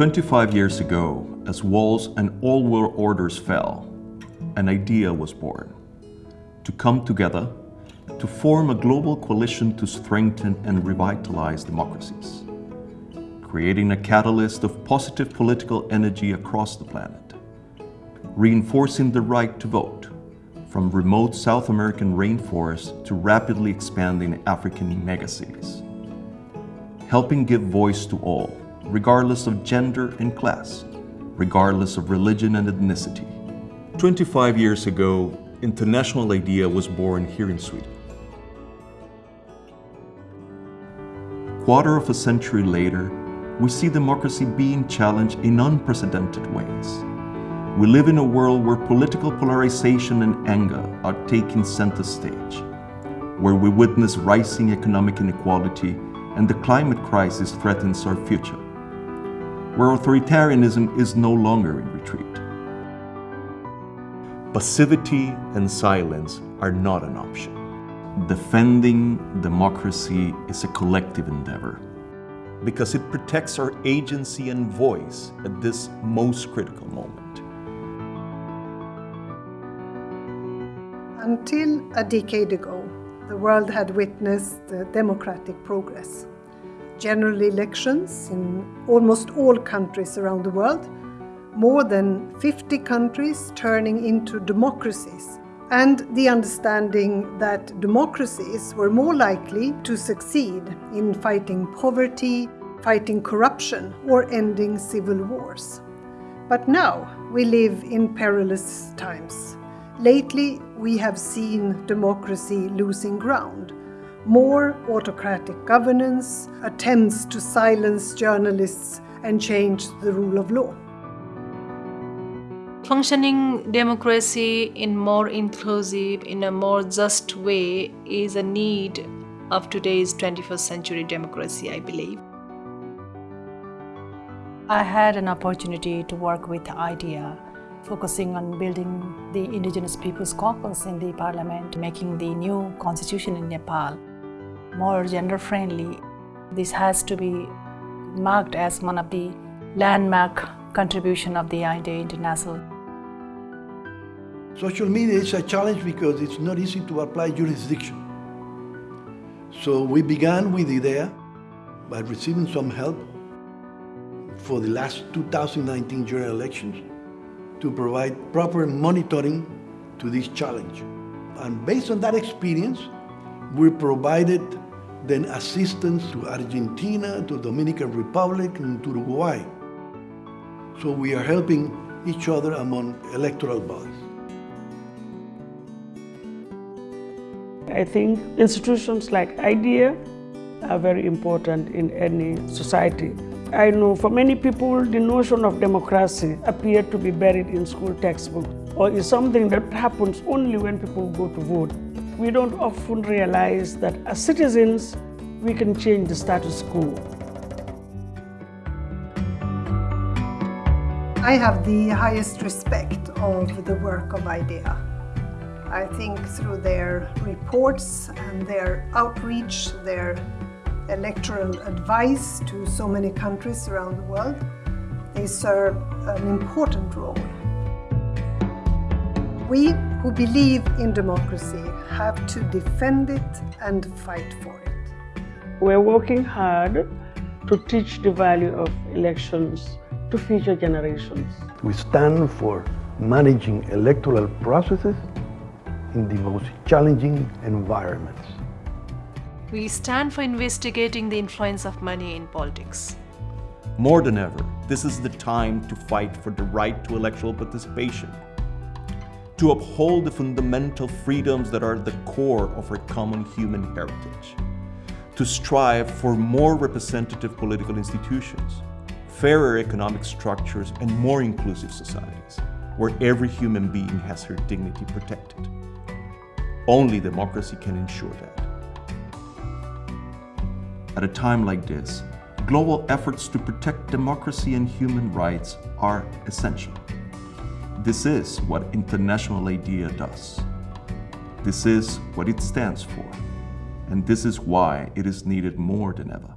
25 years ago, as walls and all world orders fell, an idea was born. To come together, to form a global coalition to strengthen and revitalize democracies, creating a catalyst of positive political energy across the planet, reinforcing the right to vote, from remote South American rainforests to rapidly expanding African megacities, helping give voice to all, regardless of gender and class, regardless of religion and ethnicity. 25 years ago, International IDEA was born here in Sweden. Quarter of a century later, we see democracy being challenged in unprecedented ways. We live in a world where political polarization and anger are taking center stage, where we witness rising economic inequality and the climate crisis threatens our future where authoritarianism is no longer in retreat. Passivity and silence are not an option. Defending democracy is a collective endeavor because it protects our agency and voice at this most critical moment. Until a decade ago, the world had witnessed democratic progress general elections in almost all countries around the world, more than 50 countries turning into democracies, and the understanding that democracies were more likely to succeed in fighting poverty, fighting corruption, or ending civil wars. But now we live in perilous times. Lately, we have seen democracy losing ground more autocratic governance, attempts to silence journalists and change the rule of law. Functioning democracy in more inclusive, in a more just way is a need of today's 21st century democracy, I believe. I had an opportunity to work with IDEA focusing on building the Indigenous Peoples Caucus in the parliament, making the new constitution in Nepal more gender-friendly. This has to be marked as one of the landmark contribution of the IDEA International. Social media is a challenge because it's not easy to apply jurisdiction. So we began with IDEA by receiving some help for the last 2019 general elections to provide proper monitoring to this challenge. And based on that experience, we provided then assistance to Argentina, to Dominican Republic, and to Uruguay. So we are helping each other among electoral bodies. I think institutions like IDEA are very important in any society. I know for many people, the notion of democracy appeared to be buried in school textbooks or is something that happens only when people go to vote we don't often realize that as citizens, we can change the status quo. I have the highest respect of the work of IDEA. I think through their reports and their outreach, their electoral advice to so many countries around the world, they serve an important role. We who believe in democracy have to defend it and fight for it. We're working hard to teach the value of elections to future generations. We stand for managing electoral processes in the most challenging environments. We stand for investigating the influence of money in politics. More than ever, this is the time to fight for the right to electoral participation to uphold the fundamental freedoms that are the core of our common human heritage, to strive for more representative political institutions, fairer economic structures, and more inclusive societies, where every human being has her dignity protected. Only democracy can ensure that. At a time like this, global efforts to protect democracy and human rights are essential. This is what International IDEA does. This is what it stands for. And this is why it is needed more than ever.